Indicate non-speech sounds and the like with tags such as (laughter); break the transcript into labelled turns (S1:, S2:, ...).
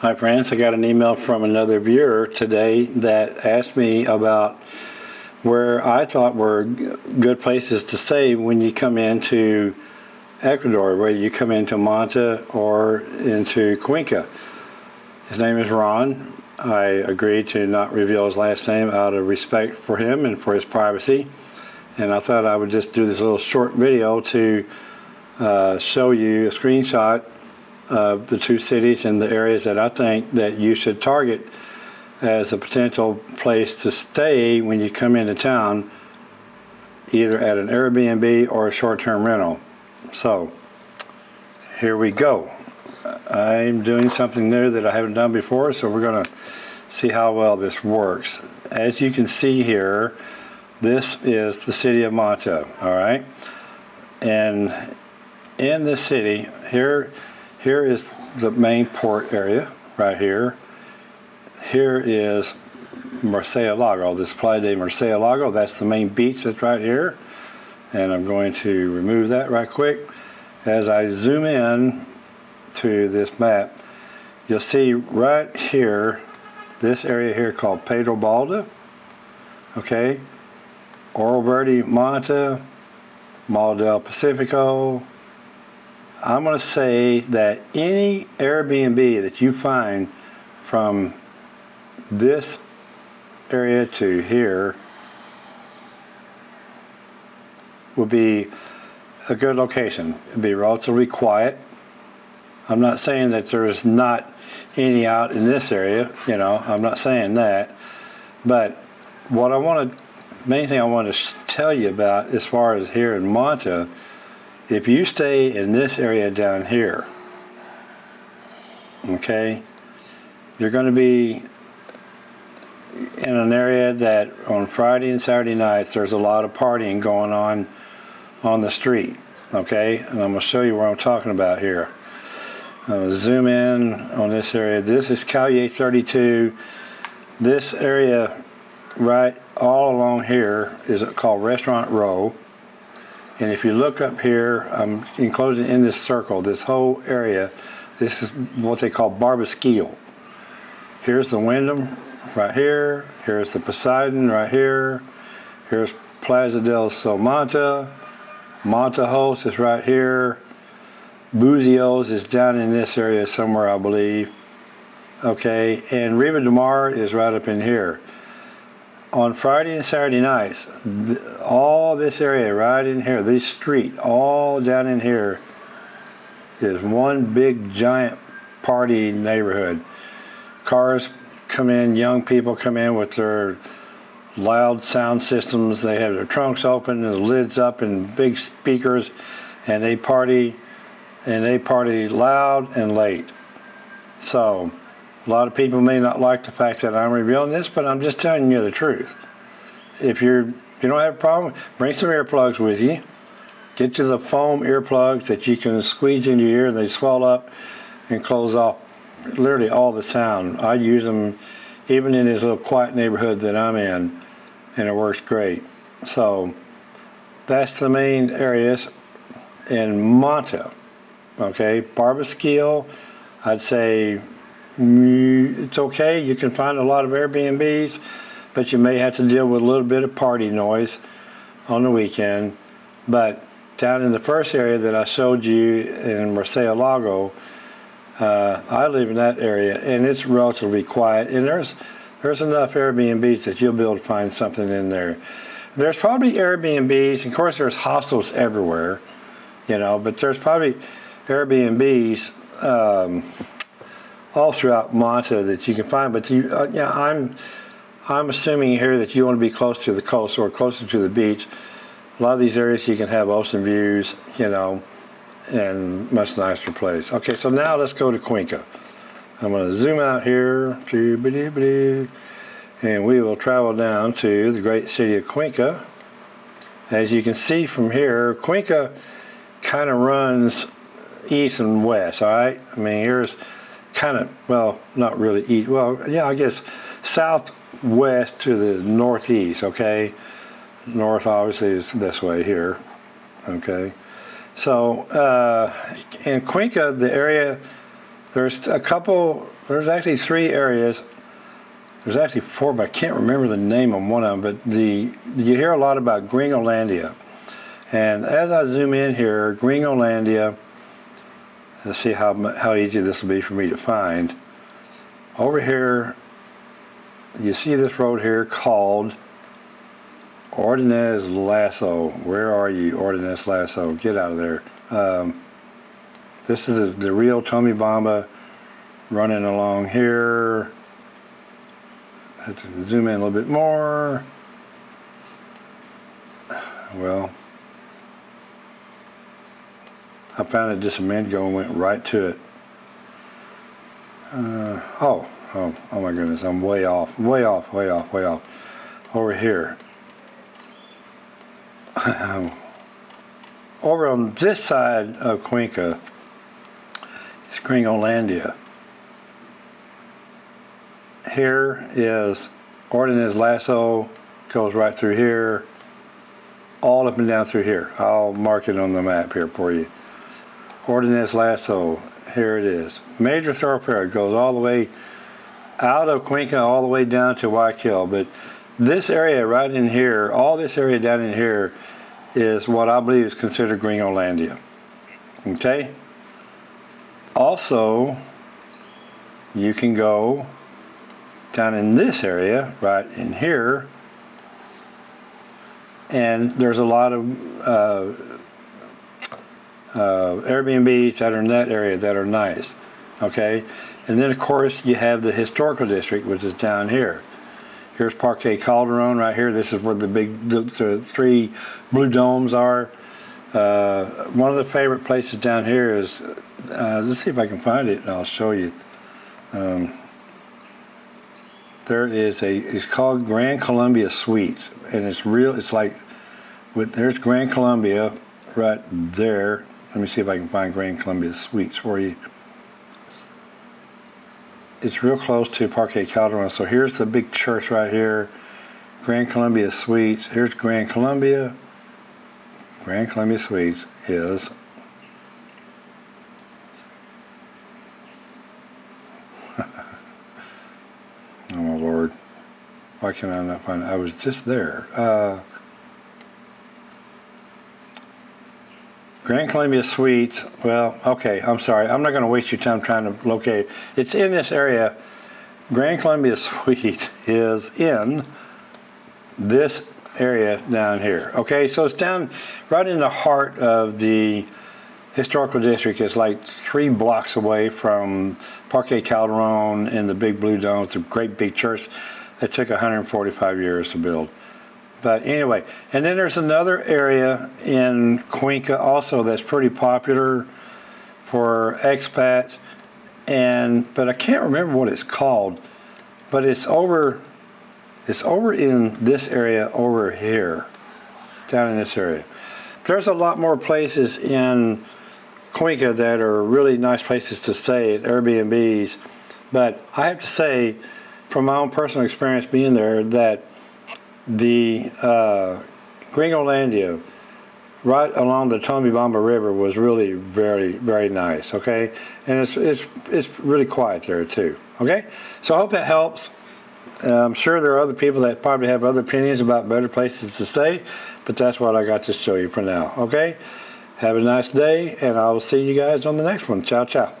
S1: Hi friends, I got an email from another viewer today that asked me about where I thought were good places to stay when you come into Ecuador, whether you come into Manta or into Cuenca. His name is Ron. I agreed to not reveal his last name out of respect for him and for his privacy. And I thought I would just do this little short video to uh, show you a screenshot of the two cities and the areas that I think that you should target as a potential place to stay when you come into town, either at an Airbnb or a short-term rental. So, here we go. I'm doing something new that I haven't done before, so we're gonna see how well this works. As you can see here, this is the city of Manta, all right? And in this city, here, here is the main port area, right here. Here is Lago. this Playa de Lago. that's the main beach that's right here. And I'm going to remove that right quick. As I zoom in to this map, you'll see right here, this area here called Pedro Balda, okay? Oro Verde Manta, Mall del Pacifico, I'm going to say that any Airbnb that you find from this area to here would be a good location. It'd be relatively quiet. I'm not saying that there's not any out in this area, you know, I'm not saying that. But what I want to, main thing I want to tell you about as far as here in Manta if you stay in this area down here, okay, you're going to be in an area that on Friday and Saturday nights there's a lot of partying going on on the street, okay, and I'm going to show you what I'm talking about here. I'm going to zoom in on this area. This is Calle 32. This area right all along here is called Restaurant Row. And if you look up here, um, I'm enclosing in this circle, this whole area, this is what they call Barbasquillo. Here's the Wyndham right here. Here's the Poseidon right here. Here's Plaza del Sol Manta. Montajos is right here. Buzios is down in this area somewhere, I believe. Okay, and Riva de Mar is right up in here on Friday and Saturday nights, all this area right in here, this street, all down in here, is one big giant party neighborhood. Cars come in, young people come in with their loud sound systems. They have their trunks open and the lids up and big speakers, and they party, and they party loud and late. So, a lot of people may not like the fact that I'm revealing this, but I'm just telling you the truth. If you're if you don't have a problem, bring some earplugs with you. Get you the foam earplugs that you can squeeze into your ear and they swell up and close off literally all the sound. I use them even in this little quiet neighborhood that I'm in and it works great. So that's the main areas in Manta. Okay, Barbasquillo, I'd say it's okay. You can find a lot of Airbnbs, but you may have to deal with a little bit of party noise on the weekend. But down in the first area that I showed you in Murciélago, uh, I live in that area, and it's relatively quiet. And there's there's enough Airbnbs that you'll be able to find something in there. There's probably Airbnbs, of course, there's hostels everywhere, you know, but there's probably Airbnbs. Um, all throughout Manta that you can find. But you, uh, yeah, I'm I'm assuming here that you want to be close to the coast or closer to the beach. A lot of these areas you can have ocean views, you know, and much nicer place. Okay, so now let's go to Cuenca. I'm going to zoom out here, and we will travel down to the great city of Cuenca. As you can see from here, Cuenca kind of runs east and west, all right? I mean, here's kind of, well, not really east, well, yeah, I guess southwest to the northeast, okay? North obviously is this way here, okay? So uh, in Cuenca, the area, There's a couple, there's actually three areas. There's actually four, but I can't remember the name of one of them. But the you hear a lot about Gringolandia. And as I zoom in here, Gringolandia, see how, how easy this will be for me to find. Over here, you see this road here called Ordonez Lasso. Where are you, Ordonez Lasso? Get out of there. Um, this is the, real Tomebamba running along here. Let's zoom in a little bit more. Well, I found it just a minute ago and went right to it. Uh, oh, oh, oh my goodness, I'm way off, way off, way off, way off. Over here. (laughs) Over on this side of Cuenca is Gringolandia. Here is Ordonez Lasso, goes right through here, all up and down through here. I'll mark it on the map here for you. Ordonez Lasso, here it is. Major thoroughfare, goes all the way out of Cuenca, all the way down to Guayaquil. But this area right in here, all this area down in here, is what I believe is considered Gringolandia. Okay? Also, you can go down in this area, right in here, and there's a lot of uh, uh, Airbnbs that are in that area that are nice. Okay? And then, of course, you have the historical district, which is down here. Here's Parque Calderon right here. This is where the big, the, the three blue domes are. Uh, one of the favorite places down here is, uh, let's see if I can find it and I'll show you. Um, there is a, it's called Grand Colombia Suites and it's real, it's like, with, there's Grand Colombia right there. Let me see if I can find Grand Colombia Suites for you it's real close to Parque Calderon. So here's the big church right here, Grand Colombia Suites. Here's Grand Colombia. Grand Colombia Suites is (laughs) Oh my lord. Why can I not find it? I was just there. Uh, Grand Colombia Suites, well, okay, I'm sorry. I'm not going to waste your time trying to locate it. It's in this area. Grand Colombia (laughs) Suites is in this area down here. Okay, so it's down right in the heart of the historical district. It's like three blocks away from Parque Calderon and the big blue dome. It's a great big church that took 145 years to build. But anyway, and then there's another area in Cuenca also that's pretty popular for expats, and but I can't remember what it's called. But it's over, it's over in this area over here, down in this area. There's a lot more places in Cuenca that are really nice places to stay at Airbnbs, but I have to say, from my own personal experience being there, that the uh, Gringolandia right along the Tomebamba River was really very very nice okay? And it's it's it's really quiet there too okay? So I hope that helps. I'm sure there are other people that probably have other opinions about better places to stay but that's what I got to show you for now okay? Have a nice day and I will see you guys on the next one. Ciao ciao